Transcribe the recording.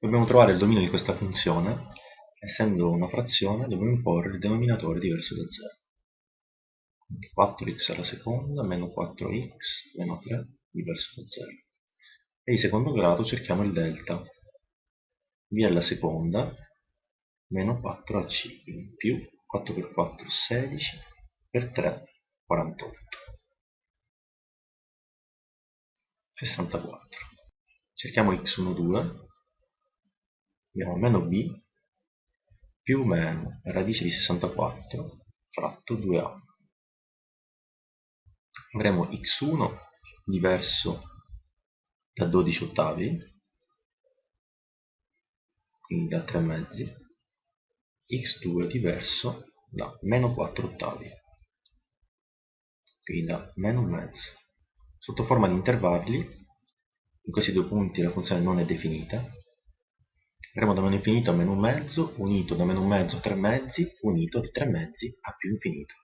Dobbiamo trovare il dominio di questa funzione, essendo una frazione dobbiamo imporre il denominatore diverso da 0. 4x alla seconda meno 4x meno 3 diverso da 0. E di secondo grado cerchiamo il delta. v alla seconda meno 4ac, più 4 per 4 16 per 3 48. 64. Cerchiamo x1, 2 abbiamo meno b più meno radice di 64 fratto 2a. Avremo x1 diverso da 12 ottavi, quindi da 3 mezzi, x2 diverso da meno 4 ottavi, quindi da meno un mezzo. Sotto forma di intervalli, in questi due punti la funzione non è definita, Avremo da meno infinito a meno un mezzo, unito da meno un mezzo a tre mezzi, unito da tre mezzi a più infinito.